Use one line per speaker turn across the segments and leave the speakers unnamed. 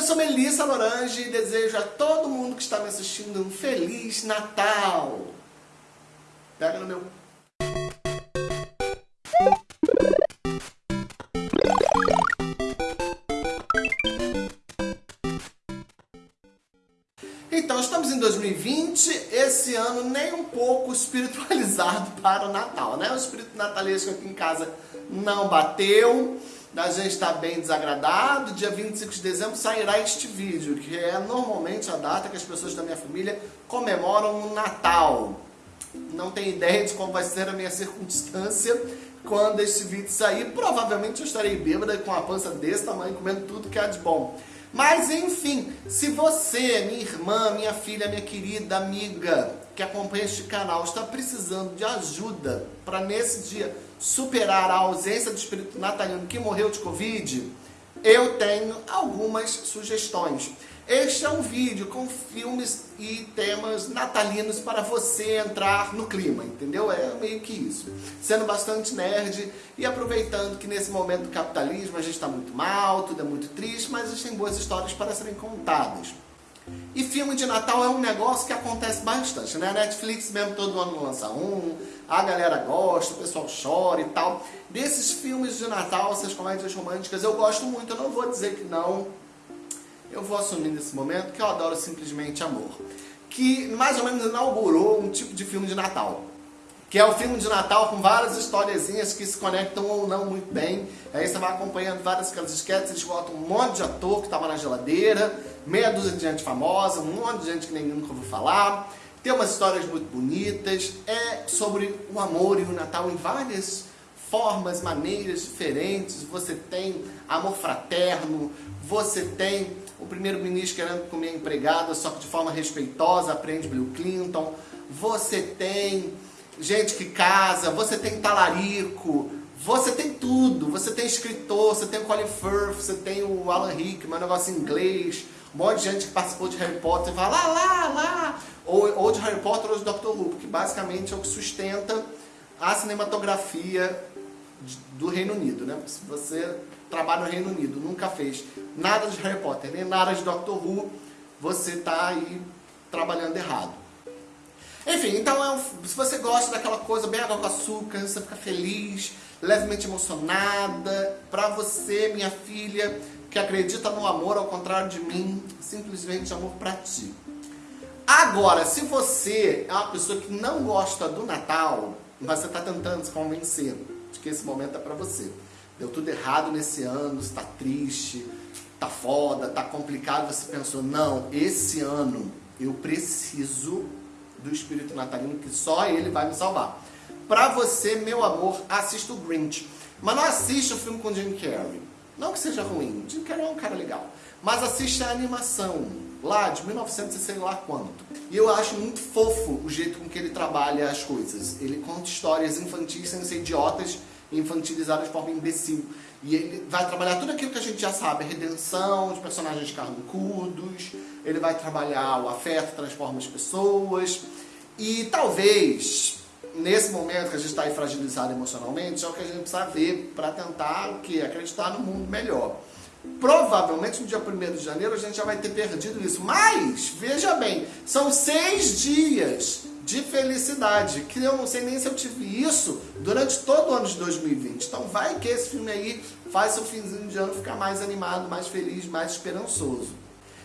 Eu sou Melissa Lorange e desejo a todo mundo que está me assistindo um Feliz Natal. Pega no meu... Então, estamos em 2020, esse ano nem um pouco espiritualizado para o Natal, né? O espírito natalesco aqui em casa não bateu, a gente está bem desagradado. Dia 25 de dezembro sairá este vídeo, que é normalmente a data que as pessoas da minha família comemoram o Natal. Não tenho ideia de como vai ser a minha circunstância quando este vídeo sair. Provavelmente eu estarei bêbada com a pança desse tamanho, comendo tudo que há de bom. Mas enfim, se você, minha irmã, minha filha, minha querida amiga que acompanha este canal está precisando de ajuda para nesse dia superar a ausência do espírito natalino que morreu de Covid, eu tenho algumas sugestões. Este é um vídeo com filmes e temas natalinos para você entrar no clima, entendeu? É meio que isso. Sendo bastante nerd e aproveitando que nesse momento do capitalismo a gente está muito mal, tudo é muito triste, mas existem boas histórias para serem contadas. E filme de Natal é um negócio que acontece bastante, né? A Netflix mesmo todo ano lança um, a galera gosta, o pessoal chora e tal. Desses filmes de Natal, essas comédias românticas, eu gosto muito, eu não vou dizer que não, eu vou assumir nesse momento que eu adoro simplesmente amor. Que mais ou menos inaugurou um tipo de filme de Natal. Que é o filme de Natal com várias historiezinhas que se conectam ou não muito bem. Aí você vai acompanhando várias aquelas esquetes, eles botam um monte de ator que estava na geladeira, meia dúzia de gente famosa, um monte de gente que ninguém nunca ouviu falar. Tem umas histórias muito bonitas, é sobre o amor e o Natal em várias formas, maneiras diferentes. Você tem amor fraterno, você tem o primeiro-ministro querendo comer empregada, só que de forma respeitosa, aprende Bill Clinton. Você tem gente que casa, você tem talarico, você tem tudo. Você tem escritor, você tem o Colin Firth, você tem o Alan Rickman, um negócio em inglês. Um monte de gente que participou de Harry Potter fala lá, lá, lá. Ou, ou de Harry Potter ou de Doctor Who, que basicamente é o que sustenta a cinematografia do Reino Unido, né? Se você trabalha no Reino Unido, nunca fez nada de Harry Potter, nem nada de Doctor Who, você está aí trabalhando errado. Enfim, então é um, se você gosta daquela coisa bem água com açúcar, você fica feliz, levemente emocionada, para você, minha filha, que acredita no amor ao contrário de mim, simplesmente amor para ti. Agora, se você é uma pessoa que não gosta do Natal, mas você está tentando se convencer que esse momento é para você, deu tudo errado nesse ano, está triste, tá foda, tá complicado, você pensou, não, esse ano eu preciso do espírito natalino que só ele vai me salvar. Pra você, meu amor, assista o Grinch. Mas não assista o filme com Jim Carrey. Não que seja ruim, Jim Carrey é um cara legal. Mas assista a animação, lá de 1900 e sei lá quanto. E eu acho muito fofo o jeito com que ele trabalha as coisas. Ele conta histórias infantis sem ser idiotas e infantilizadas de forma imbecil. E ele vai trabalhar tudo aquilo que a gente já sabe, redenção de personagens carrancudos, ele vai trabalhar o afeto, transforma as pessoas, e talvez, nesse momento que a gente está aí fragilizado emocionalmente, é o que a gente precisa ver para tentar o que? Acreditar no mundo melhor. Provavelmente no dia 1 de janeiro a gente já vai ter perdido isso, mas, veja bem, são seis dias de felicidade, que eu não sei nem se eu tive isso durante todo o ano de 2020. Então vai que esse filme aí faz seu finzinho de ano ficar mais animado, mais feliz, mais esperançoso.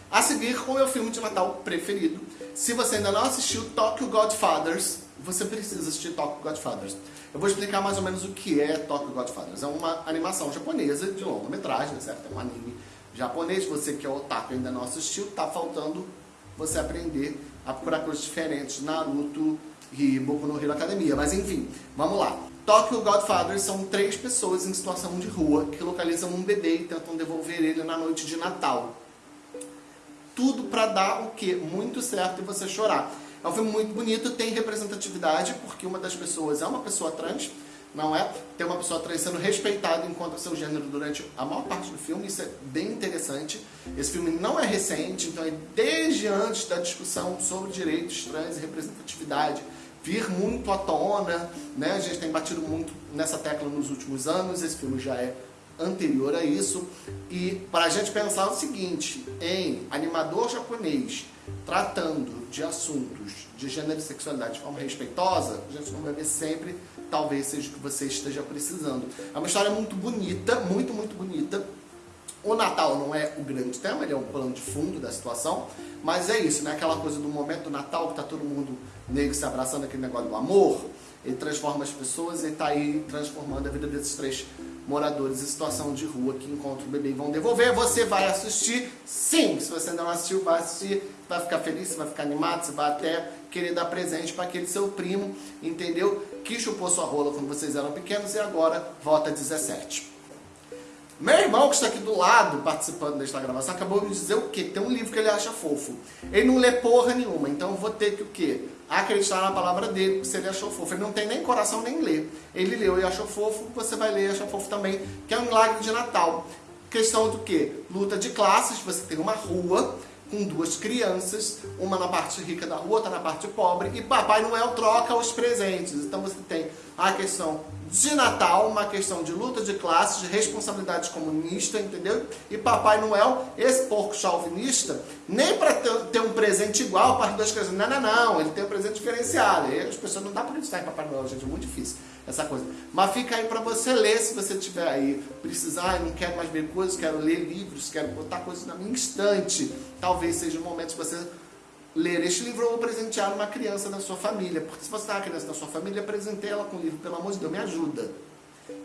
A seguir, o meu filme de Natal preferido. Se você ainda não assistiu Tokyo Godfathers, você precisa assistir Tokyo Godfathers. Eu vou explicar mais ou menos o que é Tokyo Godfathers. É uma animação japonesa de longa metragem, certo? É um anime japonês. Você que é otaku ainda não assistiu, tá faltando você aprender a procurar coisas diferentes, Naruto e Boku no Hero Academia. Mas enfim, vamos lá. Tokyo Godfathers são três pessoas em situação de rua que localizam um bebê e tentam devolver ele na noite de Natal. Tudo para dar o quê? Muito certo e você chorar. É um filme muito bonito, tem representatividade, porque uma das pessoas é uma pessoa trans, não é? Tem uma pessoa trans sendo respeitada enquanto seu gênero durante a maior parte do filme, isso é bem interessante. Esse filme não é recente, então é desde antes da discussão sobre direitos trans e representatividade, vir muito à tona, né? A gente tem batido muito nessa tecla nos últimos anos, esse filme já é anterior a isso. E para a gente pensar o seguinte, em animador japonês tratando de assuntos de gênero e sexualidade de forma respeitosa, a gente não vai ver sempre, talvez seja o que você esteja precisando. É uma história muito bonita, muito, muito bonita. O Natal não é o grande tema, ele é um plano de fundo da situação, mas é isso, né? Aquela coisa do momento do Natal que tá todo mundo negro se abraçando, aquele negócio do amor, ele transforma as pessoas e está aí transformando a vida desses três moradores em situação de rua que encontram o bebê e vão devolver. Você vai assistir? Sim! Se você ainda não assistiu, vai assistir, vai ficar feliz, vai ficar animado, você vai até querer dar presente para aquele seu primo, entendeu? Que chupou sua rola quando vocês eram pequenos e agora volta 17. Meu irmão que está aqui do lado, participando desta gravação, acabou de dizer o quê? Tem um livro que ele acha fofo. Ele não lê porra nenhuma, então eu vou ter que o quê? Acreditar na palavra dele, se ele achou fofo. Ele não tem nem coração nem lê. Ele leu e achou fofo, você vai ler e achar fofo também, que é um milagre de Natal. Questão do quê? Luta de classes, você tem uma rua com duas crianças, uma na parte rica da rua, outra na parte pobre, e Papai Noel troca os presentes. Então você tem a questão de Natal, uma questão de luta de classes, de responsabilidade comunista, entendeu? E Papai Noel, esse porco chauvinista, nem para ter, ter, um presente igual para as duas crianças, não, não, não, ele tem um presente diferenciado. E as pessoas não dá para acreditar em Papai Noel, gente, é muito difícil essa coisa. Mas fica aí para você ler, se você tiver aí, precisar, não quero mais ver coisas, quero ler livros, quero botar coisas na minha instante. Talvez seja o momento de você ler este livro ou presentear uma criança da sua família. Porque se você tem uma criança da sua família, presentei ela com o livro, pelo amor de Deus, me ajuda.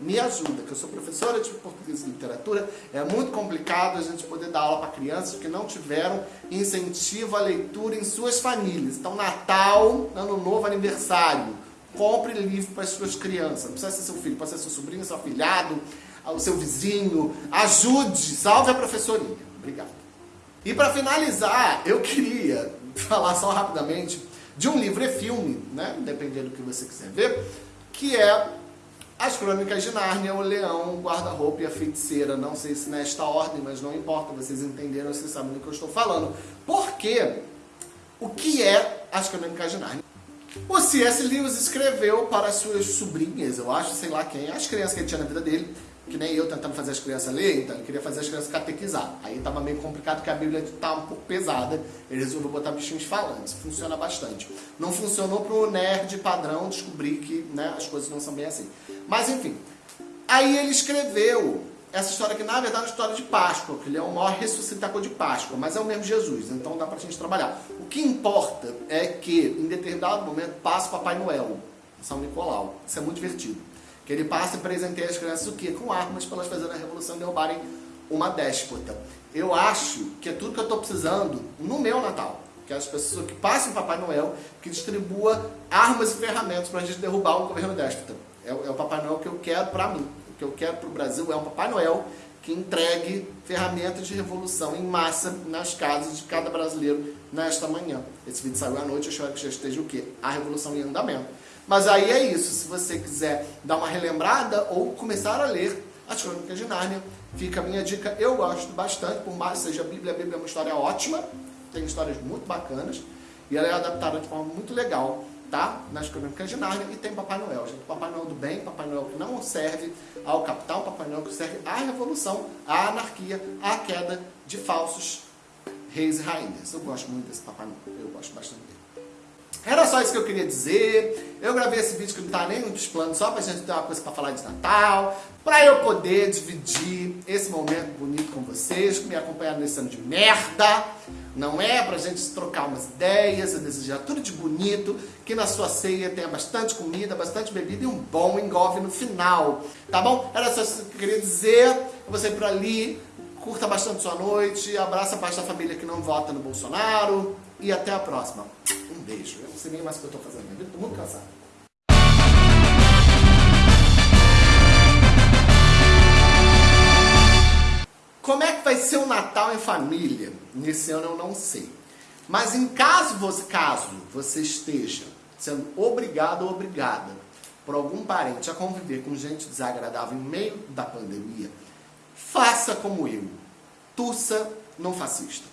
Me ajuda, que eu sou professora de português e literatura, é muito complicado a gente poder dar aula para crianças que não tiveram incentivo à leitura em suas famílias. Então, Natal, Ano Novo, aniversário, compre livro para as suas crianças. Não precisa ser seu filho, pode ser seu sobrinho, seu afilhado, o seu vizinho. Ajude, salve a professorinha. Obrigado. E para finalizar, eu queria falar só rapidamente de um livro e filme, né? dependendo do que você quiser ver, que é As Crônicas de Nárnia, o Leão, o Guarda-Roupa e a Feiticeira. Não sei se nesta ordem, mas não importa, vocês entenderam, vocês sabem do que eu estou falando. Porque o que é As Crônicas de Nárnia? O C.S. Lewis escreveu para as suas sobrinhas, eu acho, sei lá quem, as crianças que ele tinha na vida dele, que nem eu tentando fazer as crianças ler, então ele queria fazer as crianças catequizar. Aí estava meio complicado porque a Bíblia estava um pouco pesada, ele resolveu botar bichinhos falantes, funciona bastante. Não funcionou para o nerd padrão descobrir que né, as coisas não são bem assim. Mas enfim, aí ele escreveu essa história que na verdade é uma história de Páscoa, que ele é o maior ressuscitador de Páscoa, mas é o mesmo Jesus, então dá pra gente trabalhar. O que importa é que em determinado momento passa o Papai Noel, São Nicolau. Isso é muito divertido. Que ele passa e presenteia as crianças o quê? Com armas para elas fazerem a revolução e derrubarem uma déspota. Eu acho que é tudo que eu estou precisando no meu Natal. Que as pessoas que passem Papai Noel, que distribua armas e ferramentas para a gente derrubar um governo déspota. É, é o Papai Noel que eu quero para mim que eu quero para o Brasil é um Papai Noel que entregue ferramentas de revolução em massa nas casas de cada brasileiro nesta manhã. Esse vídeo saiu à noite, eu espero que já esteja o quê? A revolução em andamento. Mas aí é isso, se você quiser dar uma relembrada ou começar a ler as Crônicas de Nárnia, fica a minha dica, eu gosto bastante, por mais que seja a Bíblia, a Bíblia é uma história ótima, tem histórias muito bacanas, e ela é adaptada de forma muito legal tá? Nas crônicas de Nárnia e tem Papai Noel, gente. Papai Noel do bem, Papai Noel que não serve ao capital, Papai Noel que serve à revolução, à anarquia, à queda de falsos reis e rainhas. Eu gosto muito desse Papai Noel, eu gosto bastante dele. Era só isso que eu queria dizer. Eu gravei esse vídeo que não tá nem nos planos, só pra gente ter uma coisa pra falar de Natal, pra eu poder dividir esse momento bonito com vocês, que me acompanharam nesse ano de merda. Não é pra gente trocar umas ideias, eu desejar tudo de bonito, que na sua ceia tenha bastante comida, bastante bebida e um bom engolve no final. Tá bom? Era só isso que eu queria dizer. Você por ali, curta bastante sua noite, abraça a parte da família que não vota no Bolsonaro e até a próxima. Um beijo. Eu não sei nem mais o que eu tô fazendo, tô muito cansado. Como é que vai ser o Natal em família? Nesse ano eu não sei. Mas em caso você, caso você esteja sendo obrigado ou obrigada por algum parente a conviver com gente desagradável em meio da pandemia, faça como eu. Tussa não fascista.